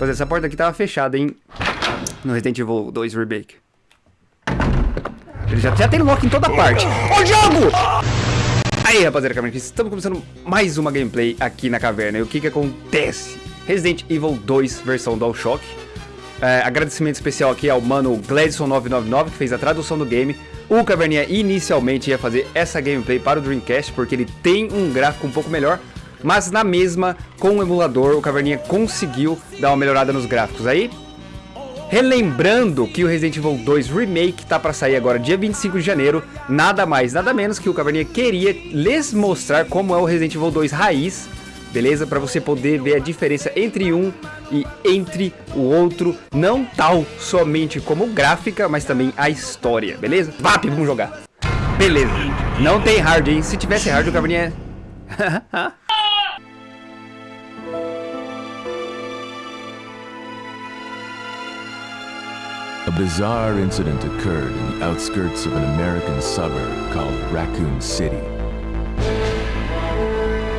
Rapaziada, essa porta aqui tava fechada, hein? No Resident Evil 2 Remake. Ele já, já tem lock em toda parte. Ô, jogo! Aí, rapaziada, caverna, estamos começando mais uma gameplay aqui na caverna. E o que que acontece? Resident Evil 2 versão DualShock. É, agradecimento especial aqui ao mano Gladson999, que fez a tradução do game. O Caverninha inicialmente ia fazer essa gameplay para o Dreamcast, porque ele tem um gráfico um pouco melhor. Mas na mesma, com o emulador, o Caverninha conseguiu dar uma melhorada nos gráficos. Aí, Relembrando que o Resident Evil 2 Remake tá para sair agora dia 25 de janeiro, nada mais, nada menos que o Caverninha queria lhes mostrar como é o Resident Evil 2 raiz, beleza? Para você poder ver a diferença entre um e entre o outro, não tal somente como gráfica, mas também a história, beleza? VAP, vamos jogar! Beleza, não tem hard, hein? Se tivesse hard, o Caverninha... A bizarre incident occurred in the outskirts of an American suburb called Raccoon City.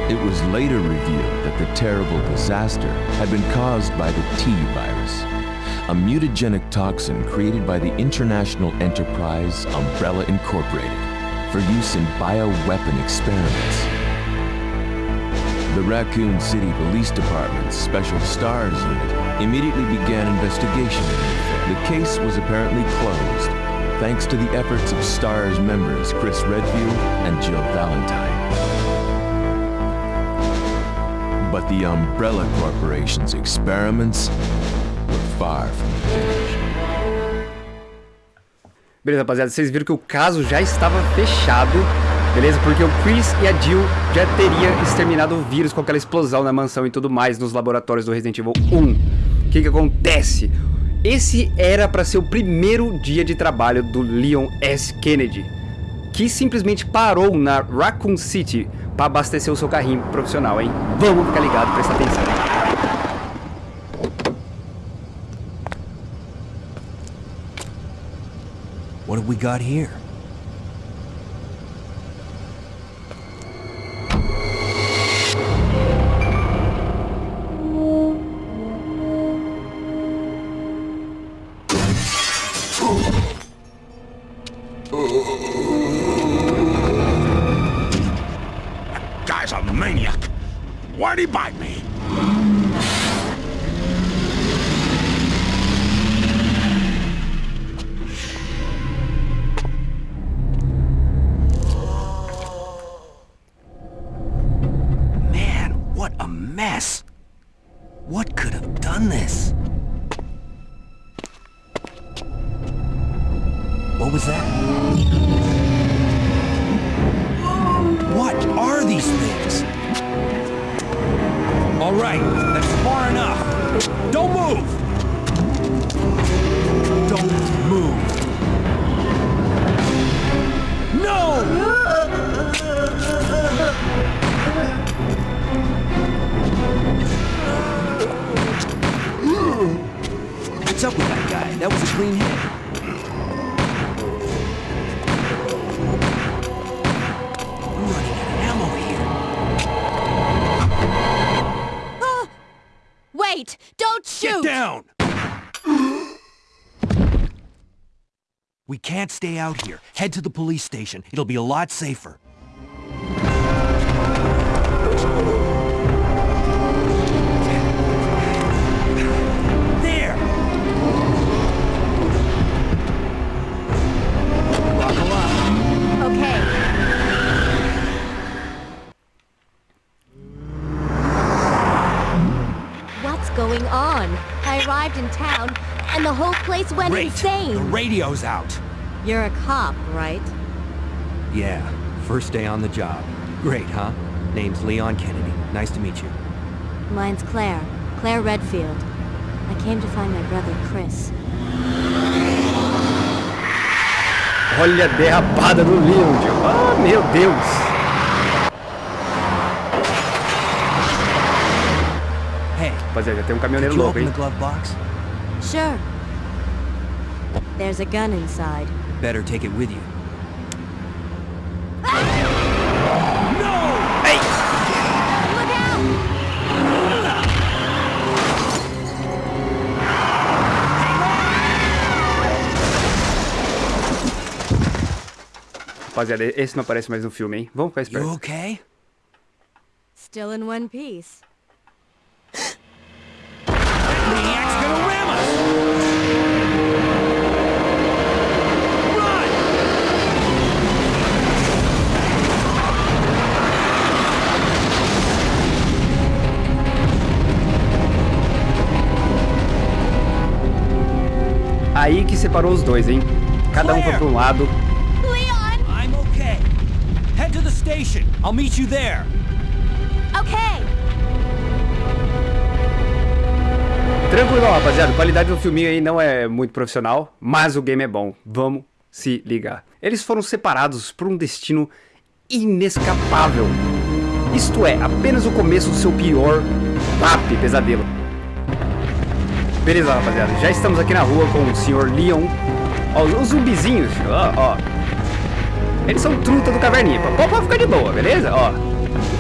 It was later revealed that the terrible disaster had been caused by the T virus, a mutagenic toxin created by the international enterprise Umbrella Incorporated for use in bioweapon experiments. The Raccoon City Police Department's Special Stars Unit immediately began investigation. The case was apparently closed, thanks to the efforts of STARS members Chris Redfield and Jill Valentine. But the Umbrella Corporation's experiments were far from finished. Beleza, rapaziada, vocês viram que o caso já estava fechado, beleza? Porque o Chris e a Jill já teriam exterminado o vírus com aquela explosão na mansão e tudo mais nos laboratórios do Resident Evil 1. O que que acontece? Esse era para ser o primeiro dia de trabalho do Leon S. Kennedy, que simplesmente parou na Raccoon City para abastecer o seu carrinho profissional, hein? Vamos ficar ligado, prestar atenção. What have we got here? Mess! What could have done this? What was that? Don't shoot! Get down! We can't stay out here. Head to the police station. It'll be a lot safer. Arrived in town, and the whole place went Great. insane. The radio's out. You're a cop, right? Yeah, first day on the job. Great, huh? Name's Leon Kennedy. Nice to meet you. Mine's Claire. Claire Redfield. I came to find my brother, Chris. Olha a derrapada do Leon. Ah, meu Deus. Rapaziada, tem um caminhoneiro louco, hein? Sure. There's a gun inside. Better take it with you. Rapaziada, esse não aparece mais no filme, hein? Vamos ficar esperto. You okay? Still in one piece. Separou os dois, hein? Cada um foi pra um lado. Leon! I'm okay. Head to the station. I'll meet you there. Okay! Tranquilo, rapaziada. A qualidade do filminho aí não é muito profissional, mas o game é bom. Vamos se ligar. Eles foram separados por um destino inescapável. Isto é, apenas o começo do seu pior papi pesadelo. Beleza, rapaziada. Já estamos aqui na rua com o Sr. Leon. Ó, os zumbizinhos, ó, ó. Eles são truta do caverninha. Pode ficar de boa, beleza? Ó,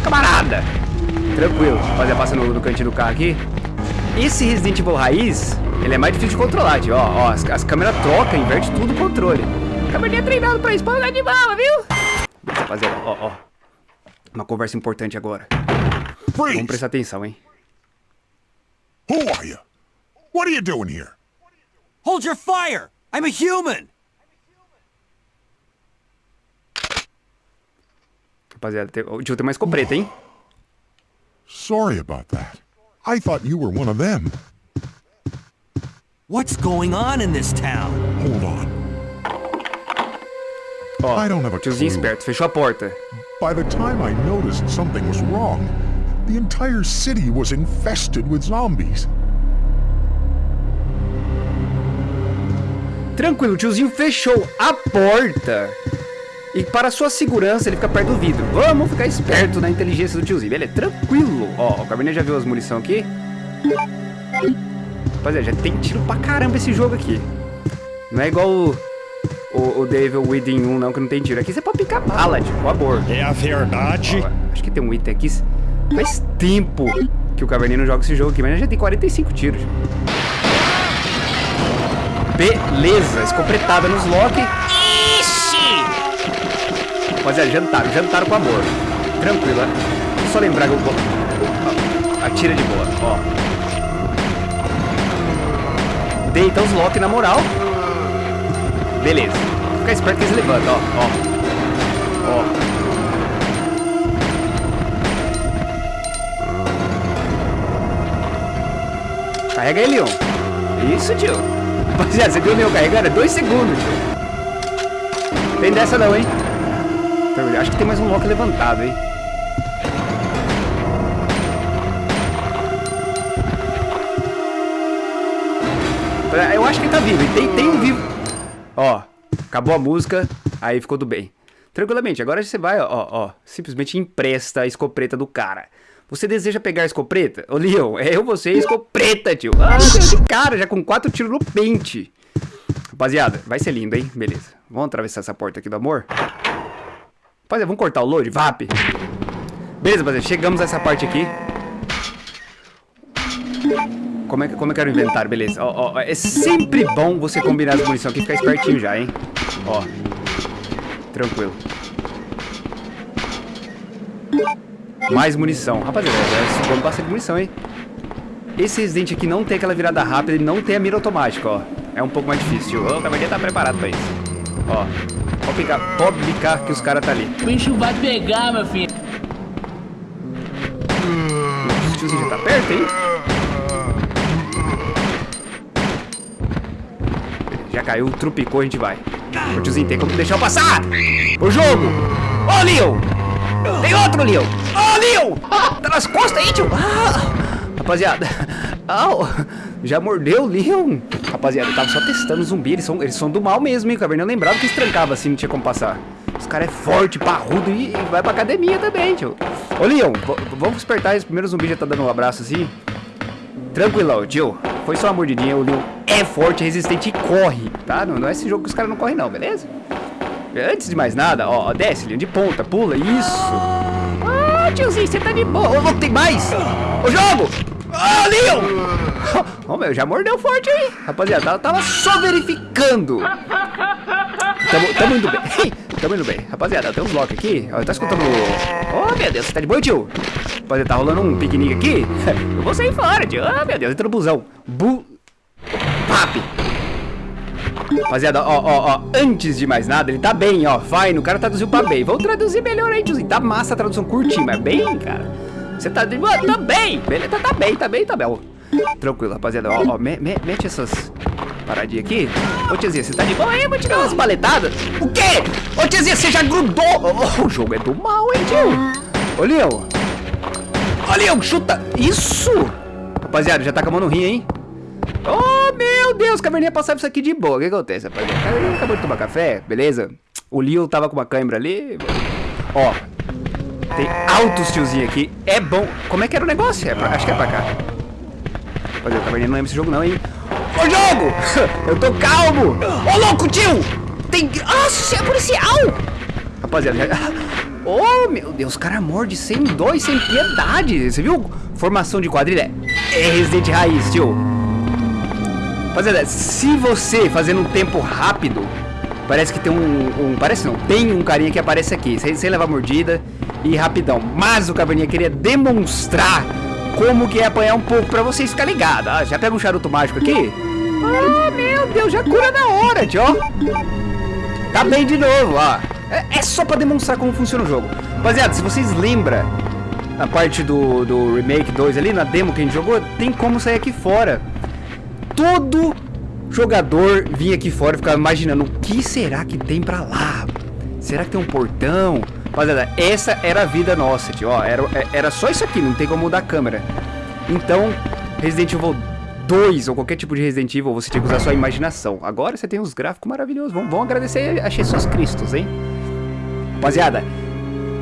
camarada. Tranquilo. Rapaziada, passa no, no cantinho do carro aqui. Esse Resident Evil raiz, ele é mais difícil de controlar, tio. Ó, ó, as, as câmeras trocam, inverte tudo o controle. Caverninha treinado pra isso, pode de bola, viu? Rapaziada, ó, ó. Uma conversa importante agora. Vamos prestar atenção, hein? Who are you? What are you doing here? Hold your fire! I'm a human! Rapaziada, tem, oh, o tio tem uma escopeta, hein? Sorry about that. I thought you were one of them. What's going on in this town? Hold on. Ó, I don't have a tiozinho clue. esperto, fechou a porta. By the time I noticed something was wrong, the entire city was infested with zombies. Tranquilo, o tiozinho fechou a porta. E para sua segurança, ele fica perto do vidro. Vamos ficar esperto na inteligência do tiozinho. Beleza, tranquilo. Ó, o Cabernet já viu as munição aqui. Rapaziada, já tem tiro pra caramba esse jogo aqui. Não é igual o, o, o Devil Within 1, não, que não tem tiro. Aqui você pode picar bala, tipo, amor. É a verdade. Ó, acho que tem um item aqui. Faz tempo que o Caverninha não joga esse jogo aqui, mas já tem 45 tiros. Beleza, escopretada nos Loki. Rapaziada, jantaram, jantaram com amor. Tranquilo, né? Só lembrar que eu vou. ó, Atira de boa, ó. Deita os Loki na moral. Beleza. Fica esperto que eles levantam, ó. Ó. Ó. Carrega ele, Leon. Isso, tio. Rapaziada, você viu Leon carregando? É dois segundos. Tem dessa não, hein? Então, Acho que tem mais um Loki levantado, hein? Eu acho que ele tá vivo. Tem, tem um vivo. Ó, acabou a música, aí ficou tudo bem. Tranquilamente, agora você vai, ó, ó, simplesmente empresta a escopeta do cara. Você deseja pegar a escopeta? Ô, Leon, é eu, você e a escopeta, tio. Ah, esse cara já com quatro tiros no pente. Rapaziada, vai ser lindo, hein? Beleza. Vamos atravessar essa porta aqui do amor? Rapaziada, vamos cortar o load? VAP. Beleza, rapaziada, chegamos a essa parte aqui. Como é, que- como é que era o inventário? Beleza. Ó, ó, é sempre bom você combinar as munição aqui e ficar espertinho já, hein? Ó. Tranquilo. Mais munição. Rapaziada, já sobrou bastante munição, hein? Esse Resident aqui não tem aquela virada rápida, ele não tem a mira automática, ó. É um pouco mais difícil. O Caverninha tá preparado pra isso. Ó. Pode picar, pode picar que os caras tá ali. O bicho vai pegar, meu filho. O tiozinho já tá perto, hein? Já caiu, trupicou, a gente vai. O tiozinho tem como deixar eu passar! O jogo! Ô, Leon! Outro, Leon! Ô, Leon! Tá nas costas aí, tio! Ah! Rapaziada, au! Já mordeu o Leon! Rapaziada, eu tava só testando zumbi, eles são, eles são do mal mesmo, hein, Caverna? Eu lembrava que eles trancavam assim, não tinha como passar. Os caras é forte, parrudo e, e vai pra academia também, tio. Ô, Leon, vamos despertar esse primeiro zumbi já tá dando um abraço assim. Tranquilão, tio. Foi só uma mordidinha, o Leon é forte, resistente e corre, tá? Não, não é esse jogo que os caras não correm não, beleza? Antes de mais nada, ó, desce, Leon, de ponta, pula, isso. Ah, tiozinho, você tá de boa. Louco, tem mais. O jogo. Ah, Leon. Ô, meu, já mordeu forte aí. Rapaziada, tava só verificando. Tamo, tamo indo bem. tamo indo bem. Rapaziada, tem uns blocos aqui. Ó, tá escutando... Oh, meu Deus, você tá de boa, tio? Rapaziada, tá rolando um piquenique aqui. Eu vou sair fora, tio. Oh, meu Deus, entra no busão. Bu... Rapaziada, ó, ó, ó, antes de mais nada, ele tá bem, ó, fine, o cara traduziu pra bem. Vamos traduzir melhor aí, tiozinho. Tá massa a tradução curtinha, mas bem, cara. Você tá? Tá bem, beleza, tá bem, tá bem, tá bem. Tranquilo, rapaziada, ó, ó, me, me, mete essas paradinhas aqui. Ô, tiazinha, você tá de boa aí? Vou te dar umas paletadas. O quê? Ô, tiazinha, você já grudou. Oh, o jogo é do mal, hein, tio? Ô, Leon. Ô, Leon, chuta. Isso. Rapaziada, já tá com a mão no rim, hein? Oh, meu Deus, Caverninha passava isso aqui de boa. O que acontece, rapaziada? Caverninha acabou de tomar café, beleza? O Leo tava com uma câimbra ali. Ó, tem altos tiozinho aqui. É bom. Como é que era o negócio? É pra... Acho que é pra cá. Rapaziada, o Caverninha não lembra esse jogo não, hein? Ô, jogo! Eu tô calmo! Ô, louco, tio! Tem... Você é policial! Rapaziada, já... Oh, meu Deus, o cara morde sem dó e sem piedade. Você viu? Formação de quadrilha é Resident Raiz, tio. Rapaziada, se você fazendo um tempo rápido, parece que tem um, um parece não, tem um carinha que aparece aqui, sem, sem levar mordida e rapidão. Mas o Caverninha queria demonstrar como que é apanhar um pouco pra vocês ficarem ligados. Ah, já pega um charuto mágico aqui? Ah, meu Deus, já cura na hora, tio. Tá bem de novo, ó. É, é só pra demonstrar como funciona o jogo. Rapaziada, se vocês lembram a parte do, do Remake 2 ali, na demo que a gente jogou, tem como sair aqui fora todo jogador vinha aqui fora e ficava imaginando o que será que tem pra lá? Será que tem um portão? Rapaziada, essa era a vida nossa, tio. Ó, era, era só isso aqui, não tem como mudar a câmera. Então, Resident Evil 2 ou qualquer tipo de Resident Evil, você tinha que usar sua imaginação. Agora você tem uns gráficos maravilhosos. Vamos, vamos agradecer a Jesus Cristos, hein? Rapaziada,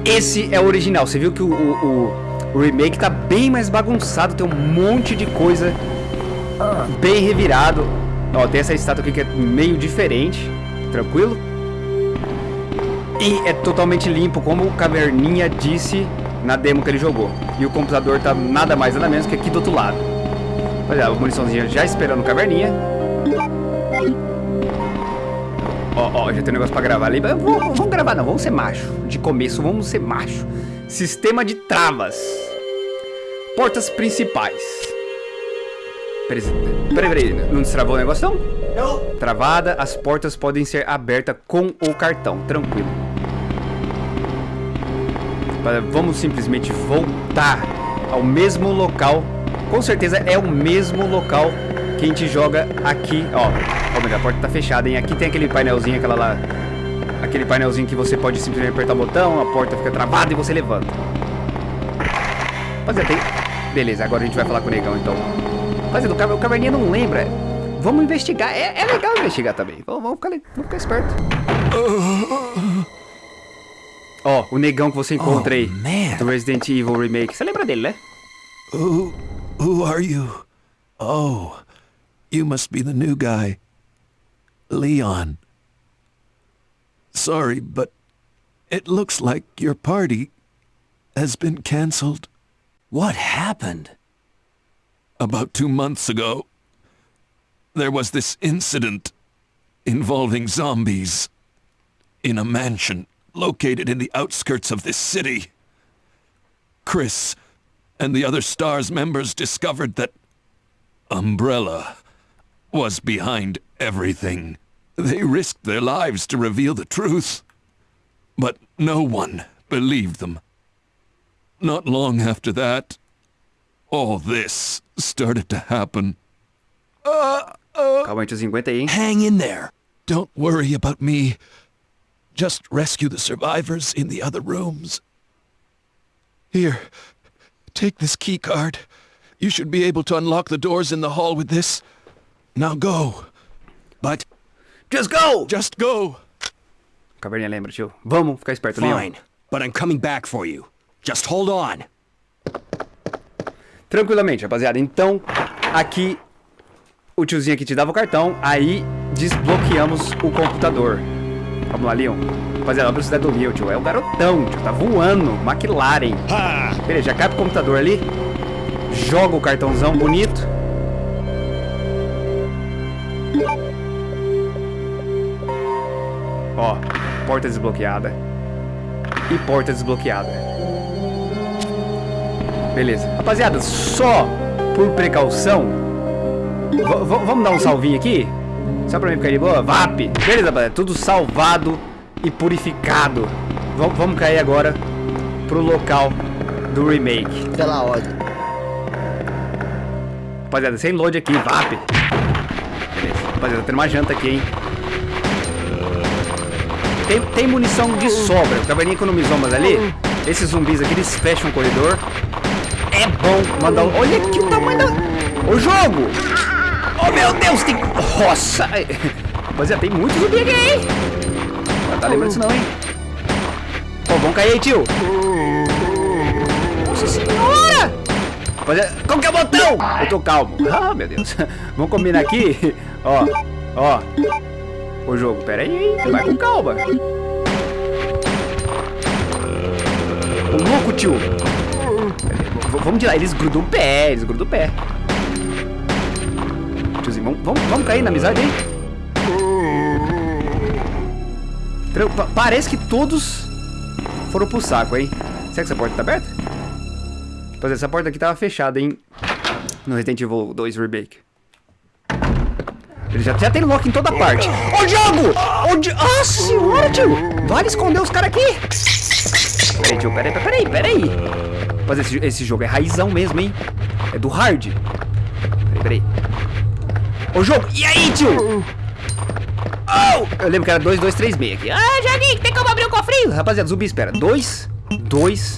esse é o original. Você viu que o, o, o remake tá bem mais bagunçado, tem um monte de coisa bem revirado. Ó, tem essa estátua aqui que é meio diferente, tranquilo? E é totalmente limpo, como o Caverninha disse na demo que ele jogou. E o computador tá nada mais nada menos que aqui do outro lado. Olha, a muniçãozinha já esperando o Caverninha. Ó, ó, já tem um negócio pra gravar ali. Vamos, vamos gravar não, vamos ser macho. De começo, vamos ser macho. Sistema de travas. Portas principais. Peraí, peraí, não destravou o negócio não? Não. Travada, as portas podem ser abertas com o cartão, tranquilo. Vamos simplesmente voltar ao mesmo local. Com certeza é o mesmo local que a gente joga aqui, ó. Ó, a porta tá fechada, hein? Aqui tem aquele painelzinho, aquela lá... Aquele painelzinho que você pode simplesmente apertar o botão, a porta fica travada e você levanta. Rapaziada, tem... Beleza, agora a gente vai falar com o negão, então. Rapaziada, o, caverninha não lembra. Vamos investigar. É, é legal investigar também. Vamos, vamos, ficar, vamos ficar esperto. Ó, oh, o negão que você encontra aí. man. Do Resident Evil Remake. Você lembra dele, né? Who, who are you? Oh, you must be the new guy. Leon. Sorry, but it looks like your party has been cancelled. What happened? About two months ago, there was this incident involving zombies in a mansion located in the outskirts of this city. Chris and the other STARS members discovered that Umbrella was behind everything. They risked their lives to reveal the truth, but no one believed them. Not long after that, all this started to happen. Calma aí, tiozinho, aguenta aí. Hang in there. Don't worry about me. Just rescue the survivors in the other rooms. Here, take this key card. You should be able to unlock the doors in the hall with this. Now go. But Just go! just go. Caverninha lembra, tio. Vamos ficar esperto, Leon. Fine, but I'm coming back for you. Just hold on. Tranquilamente, rapaziada. Então, aqui o tiozinho aqui te dava o cartão, aí desbloqueamos o computador. Vamos lá, Leon. Rapaziada, a velocidade do Leon, tio. É o garotão, tio. Tá voando. McLaren. Beleza, já cai pro computador ali. Joga o cartãozão bonito. Ó, porta desbloqueada. E porta desbloqueada. Beleza. Rapaziada, só por precaução. vamos dar um salvinho aqui? Só pra mim ficar de boa? VAP! Beleza, rapaziada. Tudo salvado e purificado. V- vamos cair agora pro local do remake. Pela ordem. Rapaziada, sem load aqui, VAP. Beleza. Rapaziada, tendo uma janta aqui, hein? Tem, tem munição de sobra. O caverninha economizou, mas ali, esses zumbis aqui, eles fecham o corredor. É bom mandar... Olha aqui o tamanho da... O jogo! Oh, meu Deus, tem... Nossa! Rapaziada, tem muito zumbi aqui, hein? Não tá lembrando disso não, hein? Pô, vamos cair aí, tio. Nossa senhora! Rapaziada, qual que é o botão? Eu tô calmo. Ah, meu Deus. Vamos combinar aqui. Ó, ó. O jogo, pera aí? Vai com calma. O louco, tio. Vamos de lá. Eles grudam o pé, eles grudam o pé. Tiozinho, vamos, vamos, vamos cair na amizade aí? Parece que todos foram pro saco, hein? Será que essa porta tá aberta? Pois é, essa porta aqui tava fechada, hein? No Resident Evil 2 Remake. Ele já, já tem lock em toda parte. Ô, jogo! Ô, di... Ah, senhora, tio! Vale esconder os caras aqui! Peraí, tio, peraí, peraí, peraí. Mas esse, esse jogo é raizão mesmo, hein? É do hard. Peraí, peraí. Ô, jogo! E aí, tio? Oh! Eu lembro que era 2, 2, 3, 6 aqui. Ah, joguinho, tem como abrir o cofrinho? Rapaziada, zumbi, espera. 2, 2,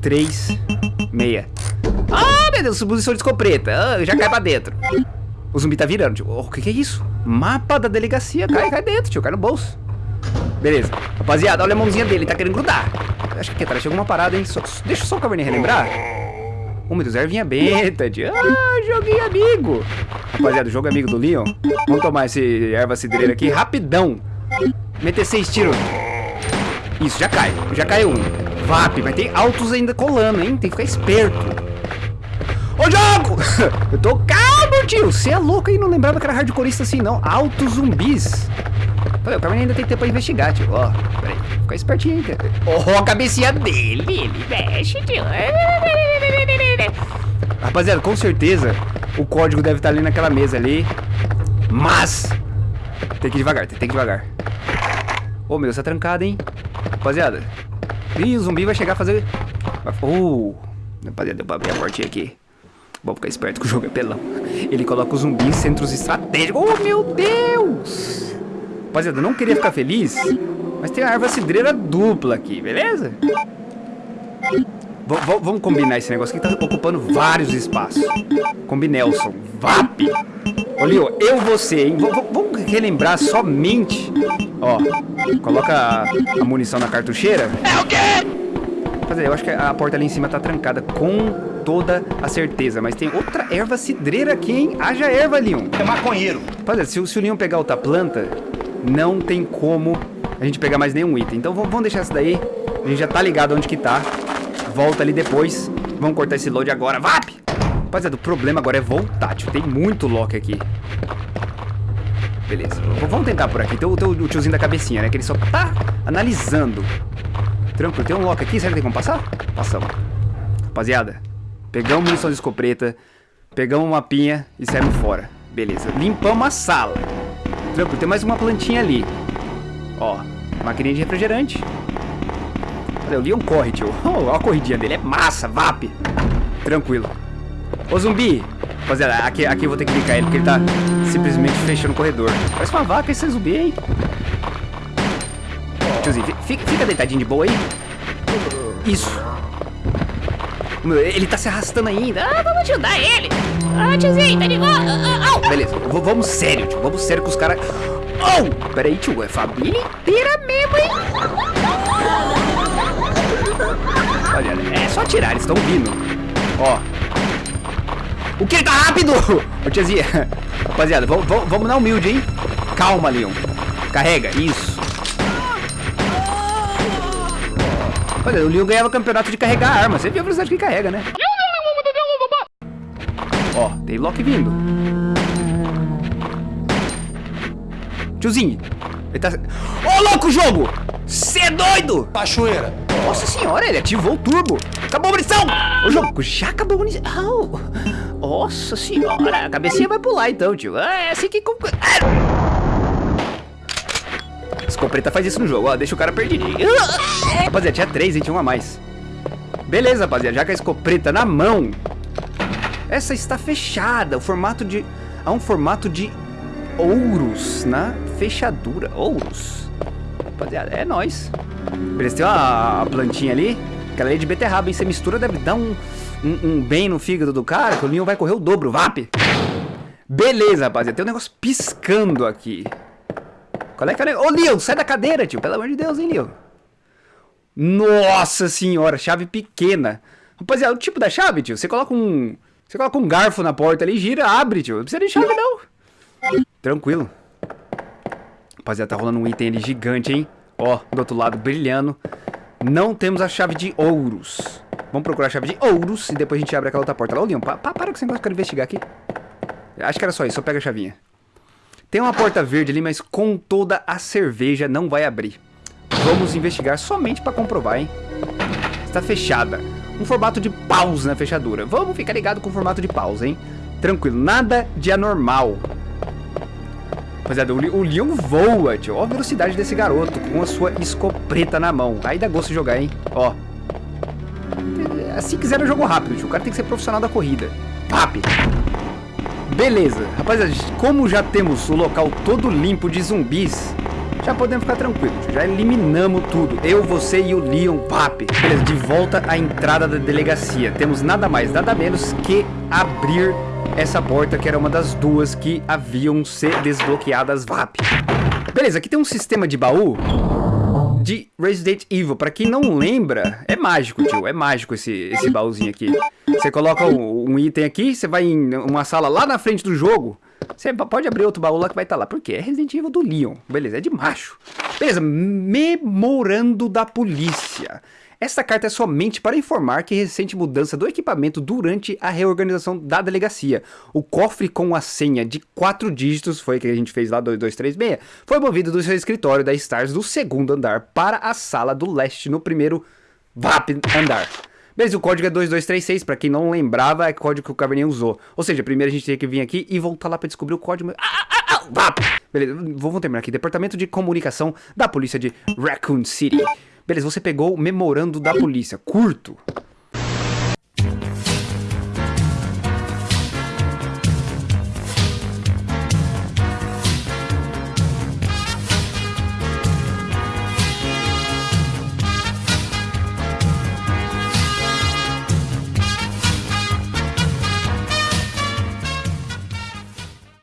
3, meia. Ah, meu Deus, posição de escopeta. Ah, já cai pra dentro. O zumbi tá virando, tio. Oh, o que, que é isso? Mapa da delegacia. Cai, cai dentro, tio. Cai no bolso. Beleza. Rapaziada, olha a mãozinha dele. Tá querendo grudar. Acho que aqui atrás chegou uma parada, hein? Deixa só o caverninha relembrar. Oh, meu Deus, ervinha benta, tio. Ah, joguinho amigo. Rapaziada, o jogo é amigo do Leon. Vamos tomar esse erva cidreira aqui rapidão. Meter seis tiros. Isso, já cai. Já caiu um. VAP, mas tem altos ainda colando, hein? Tem que ficar esperto. Ô, jogo! Eu tô calmo, tio. Você é louco aí, não lembrava que era hardcoreista assim, não. Altos zumbis. O Carmen ainda tem tempo pra investigar, tio. Ó, peraí. Fica espertinho aí. Ó, a cabecinha dele. Ele mexe, tio. Rapaziada, com certeza o código deve estar ali naquela mesa ali. Mas tem que ir devagar, tem que ir devagar. Ô, meu Deus, tá trancado, hein? Rapaziada. Ih, o zumbi vai chegar a fazer... vai- Uh, rapaziada, deu pra abrir a portinha aqui. Vamos ficar esperto que o jogo é pelão. Ele coloca os zumbis em centros estratégicos. Oh, meu Deus! Rapaziada, eu não queria ficar feliz, mas tem a erva cidreira dupla aqui, beleza? V- vamos combinar esse negócio aqui que tá ocupando vários espaços. Combinelson, VAP. Ô, Leo, eu você, hein? V- vamos relembrar somente. Ó, coloca a, a munição na cartucheira. É o quê? Rapaziada, eu acho que a porta ali em cima tá trancada com toda a certeza. Mas tem outra erva cidreira aqui, hein? Haja erva, Leon. É maconheiro. Rapaziada, se, o- se o Leon pegar outra planta, não tem como a gente pegar mais nenhum item. Então vamos, deixar essa daí. A gente já tá ligado onde que tá. Volta ali depois. Vamos cortar esse load agora. VAP! Rapaziada, o problema agora é voltar, tio. Tem muito lock aqui. Beleza. Vamos tentar por aqui. Tem o, tem o tiozinho da cabecinha, né? Que ele só tá analisando. Tranquilo. Tem um lock aqui. Será que tem como passar? Passamos. Rapaziada, pegamos munição de escopeta. Pegamos uma mapinha e saímos fora. Beleza. Limpamos a sala. Tranquilo. Tem mais uma plantinha ali. Ó. Maquininha de refrigerante. Olha, o Leon corre, tio. Oh, olha a corridinha dele. É massa, VAP. Tranquilo. Ô, zumbi. Rapaziada, aqui, aqui eu vou ter que clicar ele porque ele tá simplesmente fechando o corredor. Parece uma vaca esse zumbi, hein? Tiozinho, fi- fica, fica deitadinho de boa aí. Isso. Ele tá se arrastando ainda. Ah, vamos ajudar ele. Ah, tiozinho, tá de boa. Ah, ah, ah. Beleza, vamos sério, tio. Vamos sério com os caras. Oh! Pera aí, tio. É família inteira mesmo, hein? Olha, é só atirar, eles estão vindo. Ó. O que? Ele tá rápido! Ô, tiazinha. Rapaziada, vamos, na humilde, hein? Calma, Leon. Carrega, isso. Olha, o Leon ganhava campeonato de carregar arma. Você viu a velocidade que carrega, né? Ó, tem Loki vindo. Tiozinho. Ele tá... Ô, louco! jogo! Cê é doido! Cachoeira. Nossa senhora, ele ativou o turbo. Acabou a munição! Ô, jogo, já acabou a munição. Au. Nossa senhora, a cabecinha vai pular então, tio. Ah, É assim que... Ah! Escopeta faz isso no jogo, ó. Deixa o cara perdidinho. Ah! Rapaziada, tinha três, hein? Tinha um a mais. Beleza, rapaziada. Já com a escopeta na mão. Essa está fechada. O formato de... Há um formato de ouros na fechadura. Ouros. Rapaziada, é nóis. Beleza, tem uma plantinha ali. Aquela ali de beterraba, hein? Você mistura, deve dar um, um, um bem no fígado do cara, que o Leon vai correr o dobro, VAP. Beleza, rapaziada. Tem um negócio piscando aqui. Qual é que é o negócio? Ô, Leon, sai da cadeira, tio. Pelo amor de Deus, hein, Leon. Nossa senhora, chave pequena. Rapaziada, o tipo da chave, tio, você coloca um... Você coloca um garfo na porta ali, gira, abre, tio. Não precisa de chave, não. Tranquilo. Rapaziada, tá rolando um item ali gigante, hein? Ó, do outro lado, brilhando. Não temos a chave de ouros. Vamos procurar a chave de ouros e depois a gente abre aquela outra porta. Lá, ô, Leon, pa, pa, para com esse negócio, eu quero investigar aqui. Acho que era só isso, só pega a chavinha. Tem uma porta verde ali, mas com toda a cerveja não vai abrir. Vamos investigar somente pra comprovar, hein? Está fechada. Um formato de paus na fechadura. Vamos ficar ligado com o formato de paus, hein? Tranquilo, nada de anormal. Rapaziada, o, o Leon voa, tio. Ó a velocidade desse garoto com a sua escopeta na mão. Aí dá gosto de jogar, hein? Ó. Se quiser, eu jogo rápido, tio. O cara tem que ser profissional da corrida. Pap! Beleza. Rapaziada, como já temos o local todo limpo de zumbis, já podemos ficar tranquilos. Já eliminamos tudo. Eu, você e o Leon, pap. Beleza, de volta à entrada da delegacia. Temos nada mais, nada menos que abrir essa porta, que era uma das duas que haviam ser desbloqueadas VAP. Beleza, aqui tem um sistema de baú de Resident Evil. Pra quem não lembra, é mágico, tio. É mágico esse, esse baúzinho aqui. Você coloca um, um item aqui, você vai em uma sala lá na frente do jogo. Você pode abrir outro baú lá que vai estar lá. Por quê? É Resident Evil do Leon. Beleza, é de macho. Beleza, memorando da polícia. Esta carta é somente para informar que recente mudança do equipamento durante a reorganização da delegacia. O cofre com a senha de quatro dígitos, foi que a gente fez lá, 2236, foi movido do seu escritório da Stars do segundo andar para a sala do leste no primeiro VAP andar. Beleza, o código é 2236, pra quem não lembrava, é o código que o Caverninha usou. Ou seja, primeiro a gente tem que vir aqui e voltar lá pra descobrir o código. Ah, ah, ah, ah! Beleza, vamos terminar aqui. Departamento de Comunicação da Polícia de Raccoon City. Beleza, você pegou o memorando da polícia. Curto.